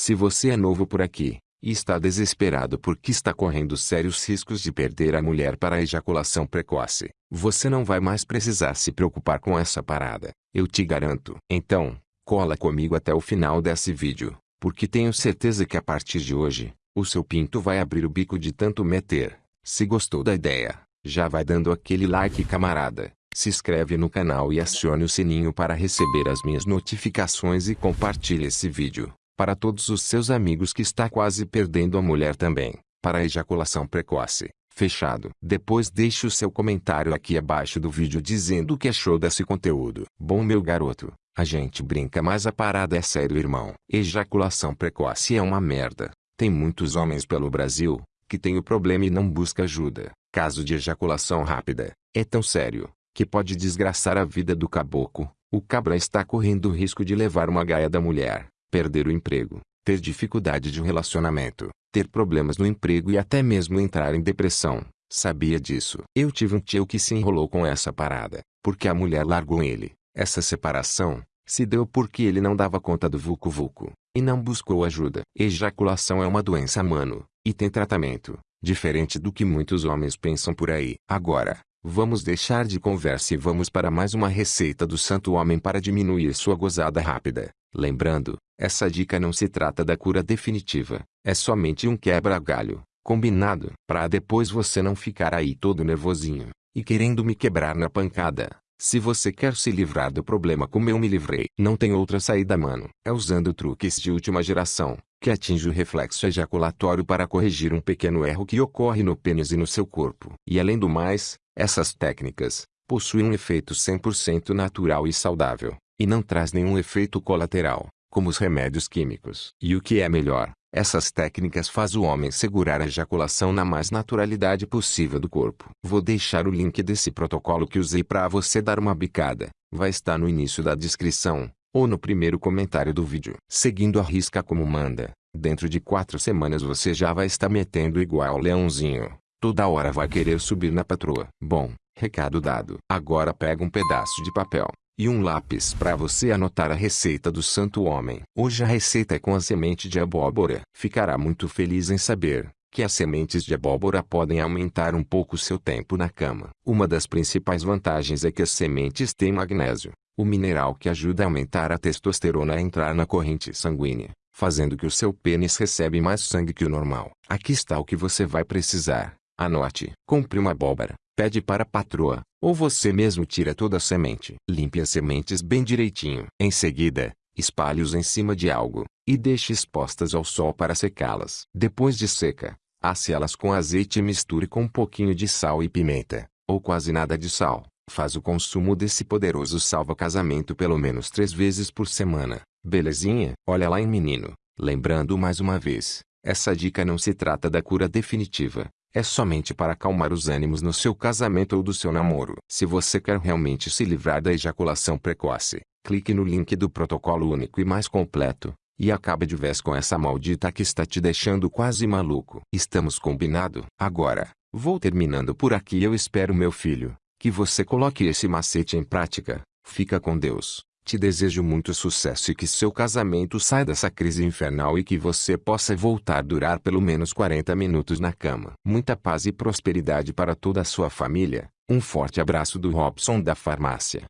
Se você é novo por aqui, e está desesperado porque está correndo sérios riscos de perder a mulher para a ejaculação precoce, você não vai mais precisar se preocupar com essa parada, eu te garanto. Então, cola comigo até o final desse vídeo, porque tenho certeza que a partir de hoje, o seu pinto vai abrir o bico de tanto meter. Se gostou da ideia, já vai dando aquele like camarada, se inscreve no canal e acione o sininho para receber as minhas notificações e compartilhe esse vídeo para todos os seus amigos que está quase perdendo a mulher também, para a ejaculação precoce. Fechado. Depois deixe o seu comentário aqui abaixo do vídeo dizendo o que achou desse conteúdo. Bom meu garoto, a gente brinca mas a parada é sério irmão. Ejaculação precoce é uma merda. Tem muitos homens pelo Brasil, que tem o problema e não busca ajuda. Caso de ejaculação rápida, é tão sério, que pode desgraçar a vida do caboclo. O cabra está correndo o risco de levar uma gaia da mulher perder o emprego, ter dificuldade de relacionamento, ter problemas no emprego e até mesmo entrar em depressão. Sabia disso. Eu tive um tio que se enrolou com essa parada, porque a mulher largou ele. Essa separação se deu porque ele não dava conta do vulco vulco e não buscou ajuda. Ejaculação é uma doença mano e tem tratamento, diferente do que muitos homens pensam por aí. Agora, vamos deixar de conversa e vamos para mais uma receita do santo homem para diminuir sua gozada rápida. Lembrando, essa dica não se trata da cura definitiva, é somente um quebra-galho, combinado, para depois você não ficar aí todo nervosinho, e querendo me quebrar na pancada. Se você quer se livrar do problema como eu me livrei, não tem outra saída mano. É usando truques de última geração, que atinge o reflexo ejaculatório para corrigir um pequeno erro que ocorre no pênis e no seu corpo. E além do mais, essas técnicas, possuem um efeito 100% natural e saudável, e não traz nenhum efeito colateral como os remédios químicos. E o que é melhor, essas técnicas faz o homem segurar a ejaculação na mais naturalidade possível do corpo. Vou deixar o link desse protocolo que usei para você dar uma bicada. Vai estar no início da descrição, ou no primeiro comentário do vídeo. Seguindo a risca como manda, dentro de quatro semanas você já vai estar metendo igual leãozinho. Toda hora vai querer subir na patroa. Bom, recado dado. Agora pega um pedaço de papel, e um lápis para você anotar a receita do santo homem. Hoje a receita é com a semente de abóbora. Ficará muito feliz em saber que as sementes de abóbora podem aumentar um pouco seu tempo na cama. Uma das principais vantagens é que as sementes têm magnésio, o mineral que ajuda a aumentar a testosterona a entrar na corrente sanguínea, fazendo que o seu pênis recebe mais sangue que o normal. Aqui está o que você vai precisar. Anote. Compre uma abóbora, pede para a patroa, ou você mesmo tira toda a semente. Limpe as sementes bem direitinho. Em seguida, espalhe-os em cima de algo, e deixe expostas ao sol para secá-las. Depois de seca, asse-las com azeite e misture com um pouquinho de sal e pimenta, ou quase nada de sal. Faz o consumo desse poderoso salva-casamento pelo menos três vezes por semana. Belezinha? Olha lá em menino. Lembrando mais uma vez, essa dica não se trata da cura definitiva, é somente para acalmar os ânimos no seu casamento ou do seu namoro. Se você quer realmente se livrar da ejaculação precoce, clique no link do protocolo único e mais completo, e acabe de vez com essa maldita que está te deixando quase maluco. Estamos combinado? Agora, vou terminando por aqui eu espero meu filho, que você coloque esse macete em prática. Fica com Deus. Te desejo muito sucesso e que seu casamento saia dessa crise infernal e que você possa voltar a durar pelo menos 40 minutos na cama. Muita paz e prosperidade para toda a sua família. Um forte abraço do Robson da Farmácia.